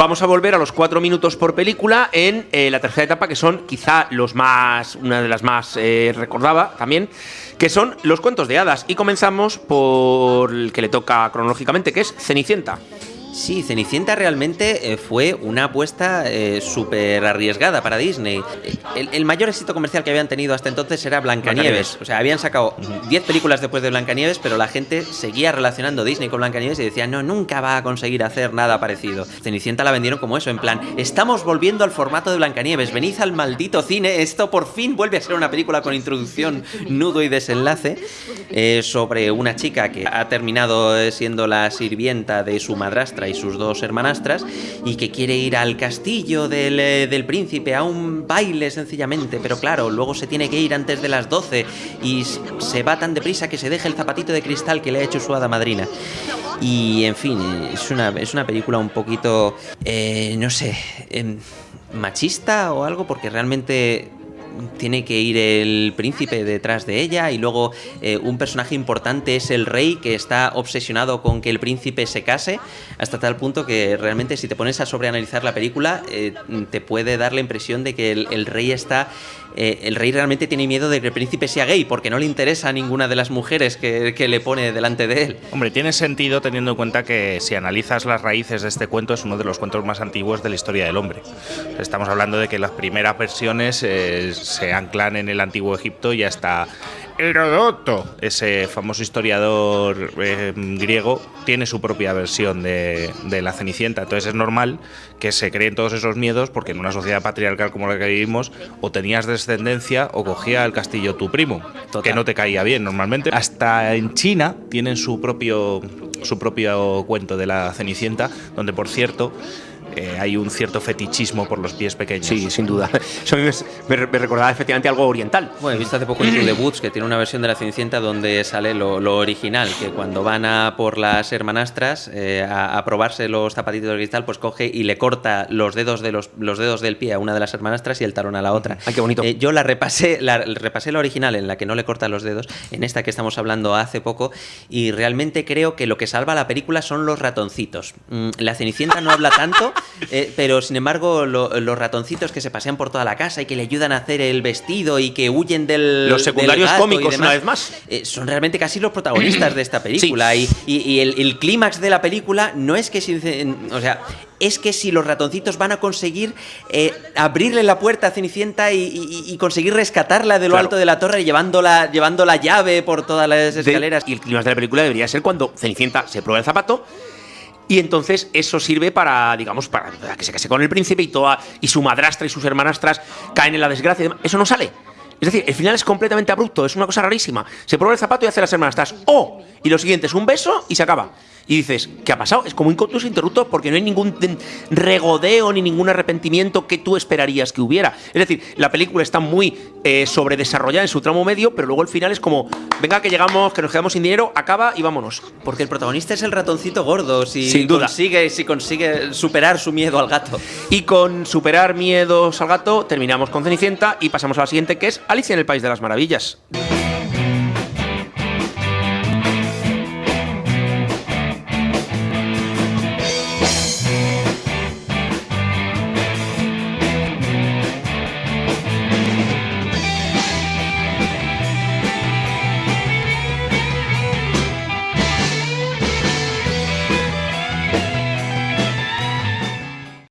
Vamos a volver a los cuatro minutos por película en eh, la tercera etapa, que son quizá los más, una de las más eh, recordaba también, que son los cuentos de hadas. Y comenzamos por el que le toca cronológicamente, que es Cenicienta. Sí, Cenicienta realmente eh, fue una apuesta eh, súper arriesgada para Disney. El, mayor éxito comercial que habían tenido hasta entonces era Blancanieves. O sea, habían sacado 10 películas después de Blancanieves, pero la gente seguía relacionando Disney con Blancanieves y decía, no, nunca va a conseguir hacer nada parecido. Cenicienta la vendieron como eso, en plan, estamos volviendo al formato de Blancanieves, venid al maldito cine, esto por fin vuelve a ser una película con introducción, nudo y desenlace, eh, sobre una chica que ha terminado siendo la sirvienta de su madrastra y sus dos hermanastras y que quiere ir al castillo eh, del, príncipe a un baile sencillamente, pero claro, luego se tiene que ir antes de las 12 y se va tan deprisa que se deja el zapatito de cristal que le ha hecho su hada madrina. Y en fin, es una, es una película un poquito, eh, no sé, em, machista o algo, porque realmente tiene que ir el príncipe detrás de ella y luego eh, un personaje importante es el rey que está obsesionado con que el príncipe se case hasta tal punto que realmente si te pones a sobreanalizar la película eh, te puede dar la impresión de que el, rey está eh, el rey realmente tiene miedo de que el príncipe sea gay porque no le interesa a ninguna de las mujeres que, que le pone delante de él. Hombre, tiene sentido teniendo en cuenta que si analizas las raíces de este cuento es uno de los cuentos más antiguos de la historia del hombre. Estamos hablando de que las primeras versiones se anclan en el antiguo Egipto y hasta Herodoto, ese famoso historiador eh, griego, tiene su propia versión de, la Cenicienta. Entonces es normal que se creen todos esos miedos porque en una sociedad patriarcal como la que vivimos, o tenías descendencia o cogía el castillo tu primo, que no te caía bien normalmente. Hasta en China tienen su propio, su propio cuento de la Cenicienta, donde por cierto eh, hay un cierto fetichismo por los pies pequeños. Sí, sin duda. Eso me, recordaba efectivamente algo oriental. Bueno, he visto hace poco el Club de Boots que tiene una versión de la Cenicienta donde sale lo, original, que cuando van a por las hermanastras eh, a, probarse los zapatitos de cristal, pues coge y le corta los dedos de los, los dedos del pie a una de las hermanastras y el talón a la otra. Ay, qué bonito. Eh, yo la repasé, la repasé la original en la que no le corta los dedos, en esta que estamos hablando hace poco, y realmente creo que lo que salva la película son los ratoncitos. Mm, la Cenicienta no habla tanto, eh, pero sin embargo, los ratoncitos que se pasean por toda la casa y que le ayudan a hacer el vestido y que huyen del. Los secundarios cómicos, una vez más. Eh, son realmente casi los protagonistas de esta película. Y, el, clímax de la película no es que. O sea, es que si los ratoncitos van a conseguir eh, abrirle la puerta a Cenicienta y, conseguir rescatarla de lo alto de la torre llevando la, llevando la llave por todas las escaleras. y el clímax de la película debería ser cuando Cenicienta se prueba el zapato y entonces eso sirve para, digamos, para que se case con el príncipe y, toda, y su madrastra y sus hermanastras caen en la desgracia. Eso no sale. Es decir, el final es completamente abrupto, es una cosa rarísima. Se prueba el zapato y hace las hermanastras. ¡Oh! Y lo siguiente es un beso y se acaba y dices, ¿qué ha pasado? Es como un contus interrupto porque no hay ningún regodeo ni ningún arrepentimiento que tú esperarías que hubiera. Es decir, la película está muy eh, sobredesarrollada en su tramo medio, pero luego el final es como, venga que llegamos, que nos quedamos sin dinero, acaba y vámonos. Porque el protagonista es el ratoncito gordo, si sin duda. Consigue, si consigue superar su miedo al gato. Y con superar miedos al gato terminamos con Cenicienta y pasamos a la siguiente que es Alicia en el País de las Maravillas.